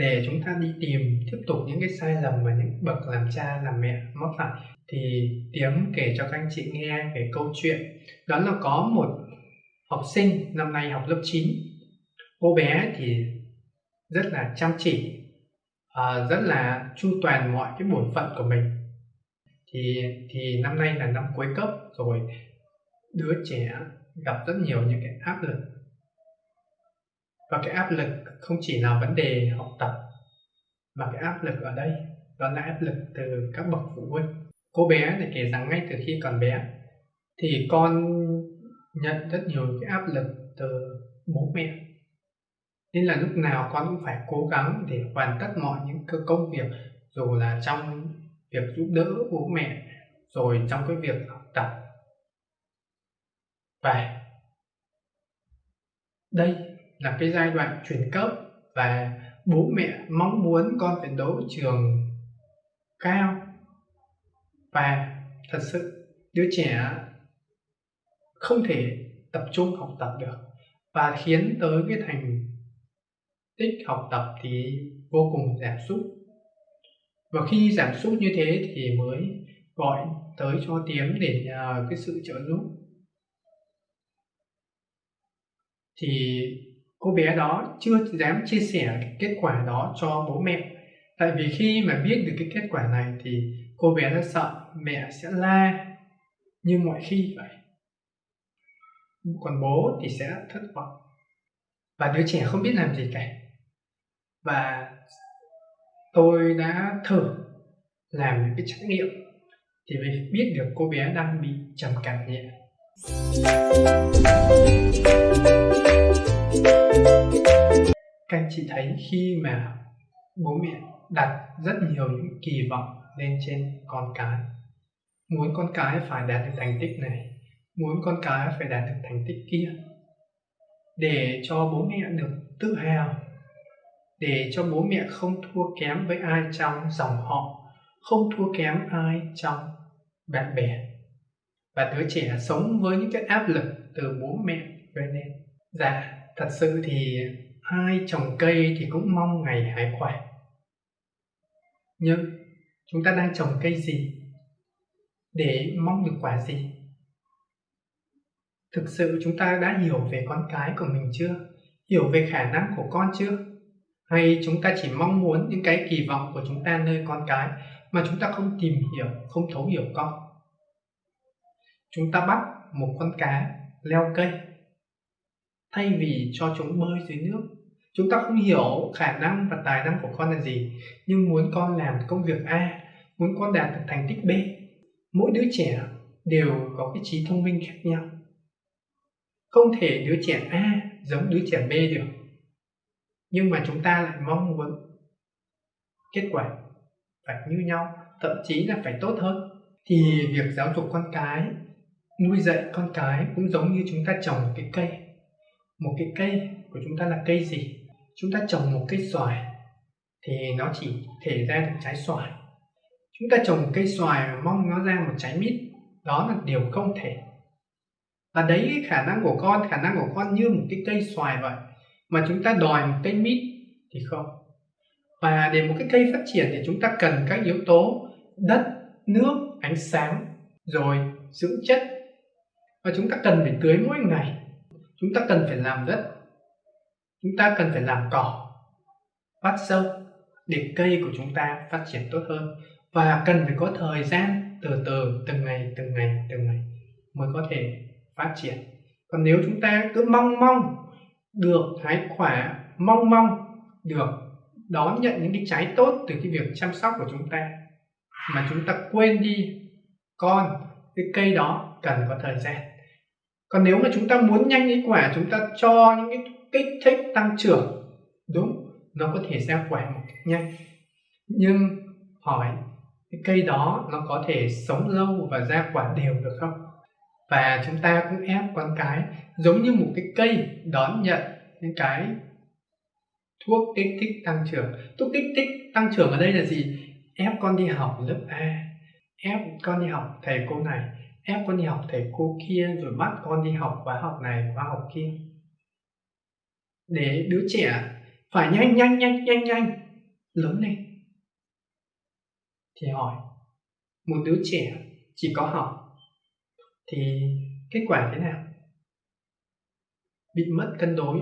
để chúng ta đi tìm, tiếp tục những cái sai lầm mà những bậc làm cha, làm mẹ mắc phải, thì tiếng kể cho các anh chị nghe về câu chuyện. Đó là có một học sinh năm nay học lớp 9 cô bé thì rất là chăm chỉ à, rất là chu toàn mọi cái bổn phận của mình. Thì thì năm nay là năm cuối cấp rồi. Đứa trẻ gặp rất nhiều những cái áp lực và cái áp lực không chỉ là vấn đề học tập, mà cái áp lực ở đây, đó là áp lực từ các bậc phụ huynh. Cô bé này kể rằng ngay từ khi còn bé, thì con nhận rất nhiều cái áp lực từ bố mẹ. Nên là lúc nào con cũng phải cố gắng để hoàn tất mọi những công việc, dù là trong việc giúp đỡ bố mẹ, rồi trong cái việc học tập. Và đây là cái giai đoạn chuyển cấp và bố mẹ mong muốn con phải đỗ trường cao. Và thật sự, đứa trẻ không thể tập trung học tập được và khiến tới cái thành tích học tập thì vô cùng giảm sút. Và khi giảm sút như thế thì mới gọi tới cho tiếng để nhờ cái sự trợ giúp. Thì cô bé đó chưa dám chia sẻ cái kết quả đó cho bố mẹ. Tại vì khi mà biết được cái kết quả này thì cô bé đã sợ mẹ sẽ la như mọi khi vậy. Còn bố thì sẽ thất vọng. Và đứa trẻ không biết làm gì cả. Và tôi đã thử làm những cái trải nghiệm thì mới biết được cô bé đang bị trầm cảm nhẹ các anh chị thấy khi mà bố mẹ đặt rất nhiều những kỳ vọng lên trên con cái, muốn con cái phải đạt được thành tích này, muốn con cái phải đạt được thành tích kia, để cho bố mẹ được tự hào, để cho bố mẹ không thua kém với ai trong dòng họ, không thua kém ai trong bạn bè và đứa trẻ sống với những cái áp lực từ bố mẹ gây nên. Dạ thật sự thì ai trồng cây thì cũng mong ngày hái quả. Nhưng chúng ta đang trồng cây gì? Để mong được quả gì? Thực sự chúng ta đã hiểu về con cái của mình chưa? Hiểu về khả năng của con chưa? Hay chúng ta chỉ mong muốn những cái kỳ vọng của chúng ta nơi con cái mà chúng ta không tìm hiểu, không thấu hiểu con? Chúng ta bắt một con cá leo cây thay vì cho chúng bơi dưới nước, chúng ta không hiểu khả năng và tài năng của con là gì, nhưng muốn con làm công việc a, muốn con đạt được thành tích b, mỗi đứa trẻ đều có cái trí thông minh khác nhau. Không thể đứa trẻ a giống đứa trẻ b được, nhưng mà chúng ta lại mong muốn kết quả phải như nhau, thậm chí là phải tốt hơn. Thì việc giáo dục con cái, nuôi dạy con cái cũng giống như chúng ta trồng cái cây một cái cây của chúng ta là cây gì? Chúng ta trồng một cây xoài thì nó chỉ thể ra được trái xoài. Chúng ta trồng một cây xoài mà mong nó ra một trái mít. Đó là điều không thể. Và đấy cái khả năng của con, khả năng của con như một cái cây xoài vậy. Mà chúng ta đòi một cây mít thì không. Và để một cái cây phát triển thì chúng ta cần các yếu tố đất, nước, ánh sáng, rồi dưỡng chất. Và chúng ta cần phải tưới mỗi ngày chúng ta cần phải làm đất. Chúng ta cần phải làm cỏ, bắt sâu để cây của chúng ta phát triển tốt hơn. Và cần phải có thời gian từ từ, từng ngày từng ngày từng ngày mới có thể phát triển. Còn nếu chúng ta cứ mong mong được hái quả, mong mong được đón nhận những cái trái tốt từ cái việc chăm sóc của chúng ta, mà chúng ta quên đi con cái cây đó cần có thời gian còn nếu mà chúng ta muốn nhanh cái quả, chúng ta cho những cái kích thích tăng trưởng, đúng, nó có thể ra quả một cách nhanh. Nhưng hỏi, cái cây đó nó có thể sống lâu và ra quả đều được không? Và chúng ta cũng ép con cái, giống như một cái cây đón nhận những cái thuốc kích thích tăng trưởng. Thuốc kích thích tăng trưởng ở đây là gì? Ép con đi học lớp A, ép con đi học thầy cô này ép con đi học thầy cô kia rồi bắt con đi học khóa học này, khóa học kia? Để đứa trẻ phải nhanh nhanh nhanh nhanh nhanh, lớn lên. Thì hỏi, một đứa trẻ chỉ có học thì kết quả thế nào? Bị mất cân đối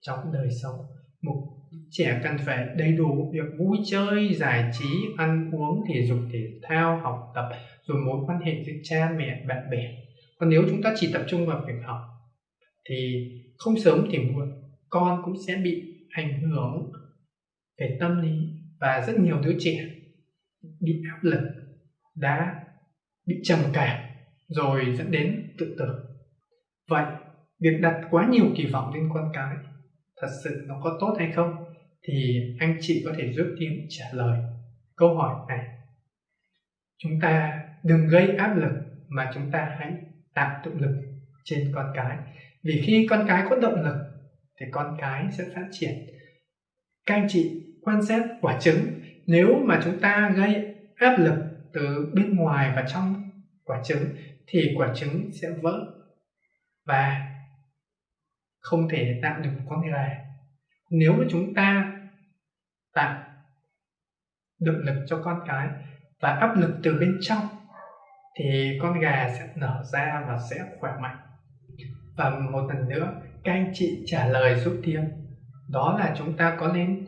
trong đời sống một trẻ cần phải đầy đủ việc vui chơi, giải trí, ăn uống thể dục thể thao, học tập, rồi mối quan hệ với cha mẹ, bạn bè. Còn nếu chúng ta chỉ tập trung vào việc học, thì không sớm thì muộn, con cũng sẽ bị ảnh hưởng về tâm lý và rất nhiều đứa trẻ bị áp lực, đã bị trầm cảm, rồi dẫn đến tự tử. Vậy, việc đặt quá nhiều kỳ vọng lên con cái, thật sự nó có tốt hay không? Thì anh chị có thể giúp Tiến trả lời câu hỏi này. Chúng ta đừng gây áp lực mà chúng ta hãy tạo động lực trên con cái. Vì khi con cái có động lực thì con cái sẽ phát triển. Các anh chị quan sát quả trứng. Nếu mà chúng ta gây áp lực từ bên ngoài và trong quả trứng thì quả trứng sẽ vỡ và không thể tạo được con gà. Nếu mà chúng ta tạo động lực cho con cái và áp lực từ bên trong thì con gà sẽ nở ra và sẽ khỏe mạnh. Và một lần nữa, các anh chị trả lời giúp thiên, đó là chúng ta có nên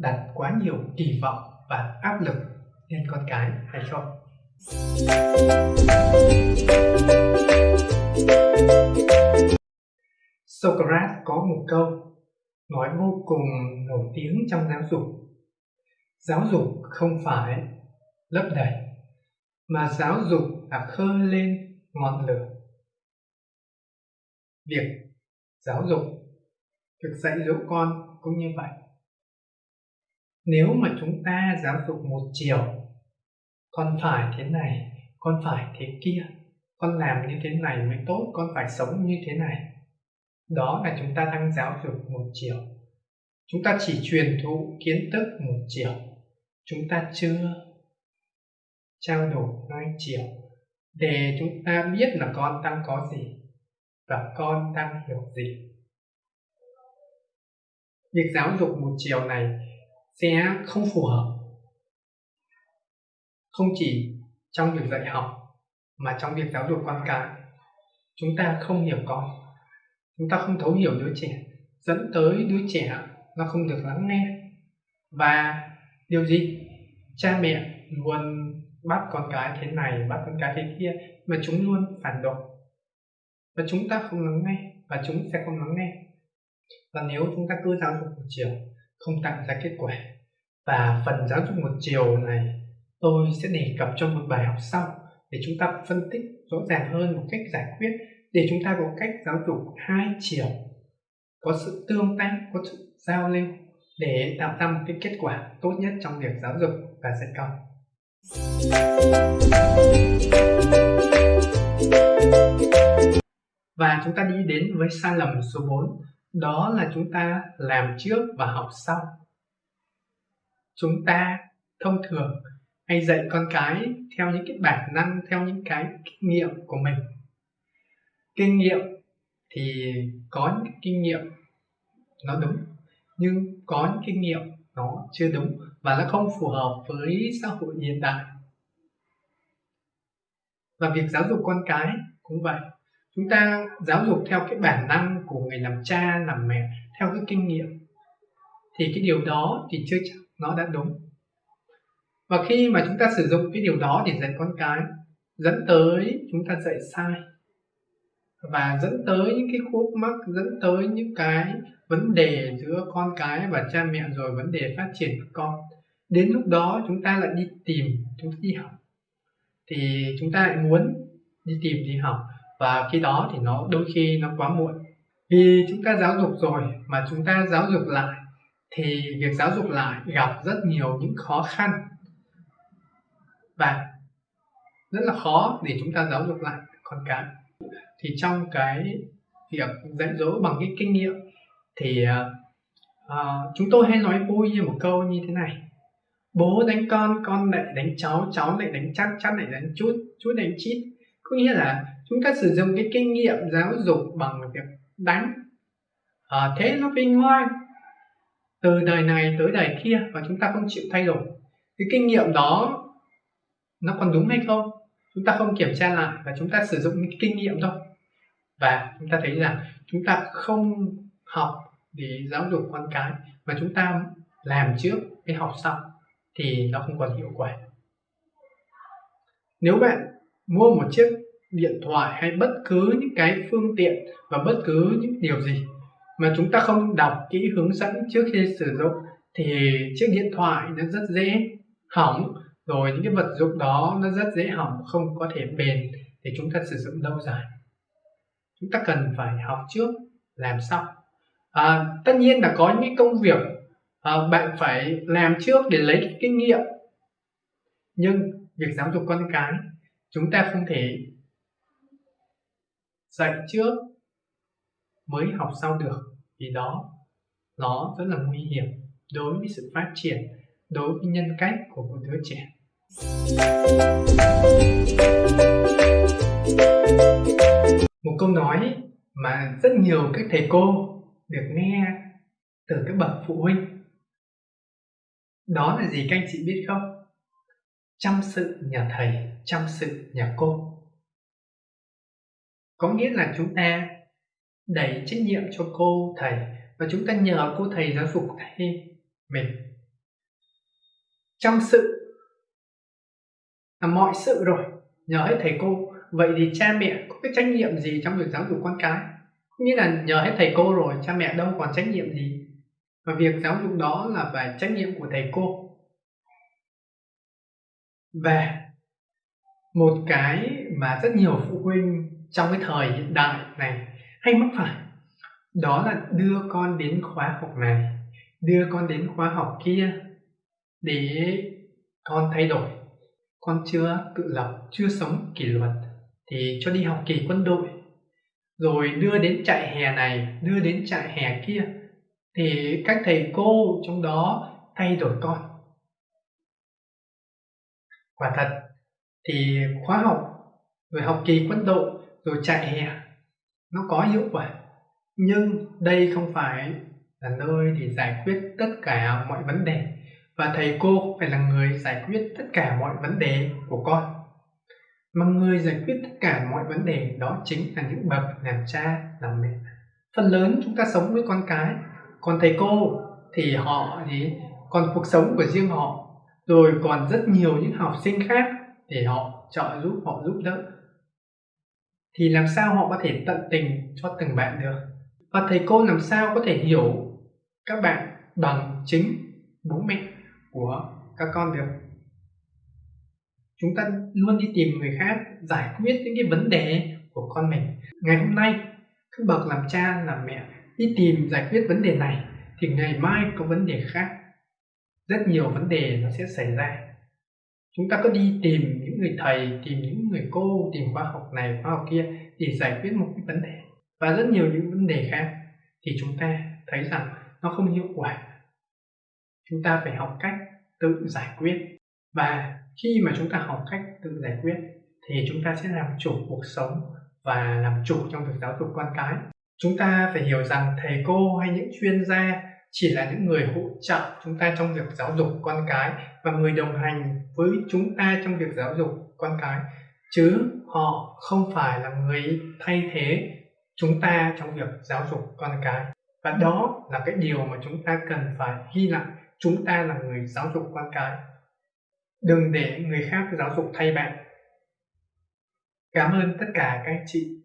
đặt quá nhiều kỳ vọng và áp lực lên con cái hay không? Socrates có một câu nói vô cùng nổi tiếng trong giáo dục. Giáo dục không phải lấp đầy, mà giáo dục là khơi lên ngọn lửa. Việc giáo dục, việc dạy dỗ con cũng như vậy. Nếu mà chúng ta giáo dục một chiều, con phải thế này, con phải thế kia, con làm như thế này mới tốt, con phải sống như thế này đó là chúng ta đang giáo dục một chiều. Chúng ta chỉ truyền thụ kiến thức một chiều. Chúng ta chưa trao đổi hai chiều. Để chúng ta biết là con đang có gì và con đang hiểu gì. Việc giáo dục một chiều này sẽ không phù hợp. Không chỉ trong việc dạy học, mà trong việc giáo dục con cái, chúng ta không hiểu con chúng ta không thấu hiểu đứa trẻ, dẫn tới đứa trẻ nó không được lắng nghe. Và điều gì? Cha mẹ luôn bắt con cái thế này, bắt con cái thế kia mà chúng luôn phản đối. Và chúng ta không lắng nghe, và chúng sẽ không lắng nghe. Và nếu chúng ta cứ giáo dục một chiều, không tạo ra kết quả, và phần giáo dục một chiều này tôi sẽ đề cập trong một bài học sau để chúng ta phân tích rõ ràng hơn một cách giải quyết để chúng ta có cách giáo dục hai chiều, có sự tương tác, có sự giao lưu để tạo ra một cái kết quả tốt nhất trong việc giáo dục và dạy con. Và chúng ta đi đến với sai lầm số 4 đó là chúng ta làm trước và học sau. Chúng ta thông thường hay dạy con cái theo những cái bản năng, theo những cái kinh nghiệm của mình kinh nghiệm thì có những kinh nghiệm nó đúng, nhưng có những kinh nghiệm nó chưa đúng và nó không phù hợp với xã hội hiện đại. Và việc giáo dục con cái cũng vậy. Chúng ta giáo dục theo cái bản năng của người làm cha, làm mẹ, theo cái kinh nghiệm, thì cái điều đó thì chưa chắc nó đã đúng. Và khi mà chúng ta sử dụng cái điều đó để dạy con cái, dẫn tới chúng ta dạy sai và dẫn tới những cái khúc mắc, dẫn tới những cái vấn đề giữa con cái và cha mẹ rồi, vấn đề phát triển của con. Đến lúc đó chúng ta lại đi tìm, chúng ta đi học. Thì chúng ta lại muốn đi tìm, đi học. Và khi đó thì nó đôi khi nó quá muộn. Vì chúng ta giáo dục rồi mà chúng ta giáo dục lại, thì việc giáo dục lại gặp rất nhiều những khó khăn. Và rất là khó để chúng ta giáo dục lại con cái thì trong cái việc dạy dỗ bằng cái kinh nghiệm thì uh, chúng tôi hay nói vui như một câu như thế này. Bố đánh con con lại đánh cháu cháu lại đánh chắc chắc lại đánh chút chút đánh chít. Có nghĩa là chúng ta sử dụng cái kinh nghiệm giáo dục bằng việc đánh. À, thế nó vinh ngoan từ đời này tới đời kia và chúng ta không chịu thay đổi. Cái kinh nghiệm đó nó còn đúng hay không? Chúng ta không kiểm tra lại và chúng ta sử dụng cái kinh nghiệm thôi và chúng ta thấy rằng chúng ta không học để giáo dục con cái, mà chúng ta làm trước cái học sau thì nó không còn hiệu quả. Nếu bạn mua một chiếc điện thoại hay bất cứ những cái phương tiện và bất cứ những điều gì mà chúng ta không đọc kỹ hướng dẫn trước khi sử dụng thì chiếc điện thoại nó rất dễ hỏng, rồi những cái vật dụng đó nó rất dễ hỏng, không có thể bền để chúng ta sử dụng lâu dài chúng ta cần phải học trước làm sau. À, tất nhiên là có những công việc à, bạn phải làm trước để lấy cái kinh nghiệm. Nhưng việc giáo dục con cái chúng ta không thể dạy trước mới học sau được vì đó nó rất là nguy hiểm đối với sự phát triển đối với nhân cách của một đứa trẻ một câu nói mà rất nhiều các thầy cô được nghe từ các bậc phụ huynh. Đó là gì các anh chị biết không? Chăm sự nhà thầy, chăm sự nhà cô. Có nghĩa là chúng ta đẩy trách nhiệm cho cô thầy và chúng ta nhờ cô thầy giáo dục thay mình. Chăm sự là mọi sự rồi, nhờ hết thầy cô vậy thì cha mẹ có cái trách nhiệm gì trong việc giáo dục con cái? Nghĩa là nhờ hết thầy cô rồi, cha mẹ đâu còn trách nhiệm gì? Và việc giáo dục đó là phải trách nhiệm của thầy cô. Và một cái mà rất nhiều phụ huynh trong cái thời hiện đại này hay mắc phải, đó là đưa con đến khóa học này, đưa con đến khóa học kia để con thay đổi. Con chưa tự lập, chưa sống kỷ luật thì cho đi học kỳ quân đội. Rồi đưa đến trại hè này, đưa đến trại hè kia, thì các thầy cô trong đó thay đổi con. Quả thật, thì khóa học, rồi học kỳ quân đội, rồi trại hè, nó có hiệu quả. Nhưng đây không phải là nơi để giải quyết tất cả mọi vấn đề, và thầy cô phải là người giải quyết tất cả mọi vấn đề của con mà người giải quyết tất cả mọi vấn đề đó chính là những bậc làm cha, làm mẹ. Phần lớn chúng ta sống với con cái. Còn thầy cô thì họ thì còn cuộc sống của riêng họ. Rồi còn rất nhiều những học sinh khác để họ trợ giúp, họ giúp đỡ. Thì làm sao họ có thể tận tình cho từng bạn được? Và thầy cô làm sao có thể hiểu các bạn bằng chính bố mẹ của các con được? Chúng ta luôn đi tìm người khác giải quyết những cái vấn đề của con mình. Ngày hôm nay các bậc làm cha, làm mẹ đi tìm giải quyết vấn đề này thì ngày mai có vấn đề khác. Rất nhiều vấn đề nó sẽ xảy ra. Chúng ta có đi tìm những người thầy, tìm những người cô, tìm khoa học này, khoa học kia để giải quyết một cái vấn đề. Và rất nhiều những vấn đề khác thì chúng ta thấy rằng nó không hiệu quả. Chúng ta phải học cách tự giải quyết. Và khi mà chúng ta học cách tự giải quyết, thì chúng ta sẽ làm chủ cuộc sống và làm chủ trong việc giáo dục con cái. Chúng ta phải hiểu rằng thầy cô hay những chuyên gia chỉ là những người hỗ trợ chúng ta trong việc giáo dục con cái và người đồng hành với chúng ta trong việc giáo dục con cái, chứ họ không phải là người thay thế chúng ta trong việc giáo dục con cái. Và đó là cái điều mà chúng ta cần phải ghi lại. Chúng ta là người giáo dục con cái đừng để người khác giáo dục thay bạn. Cảm ơn tất cả các chị.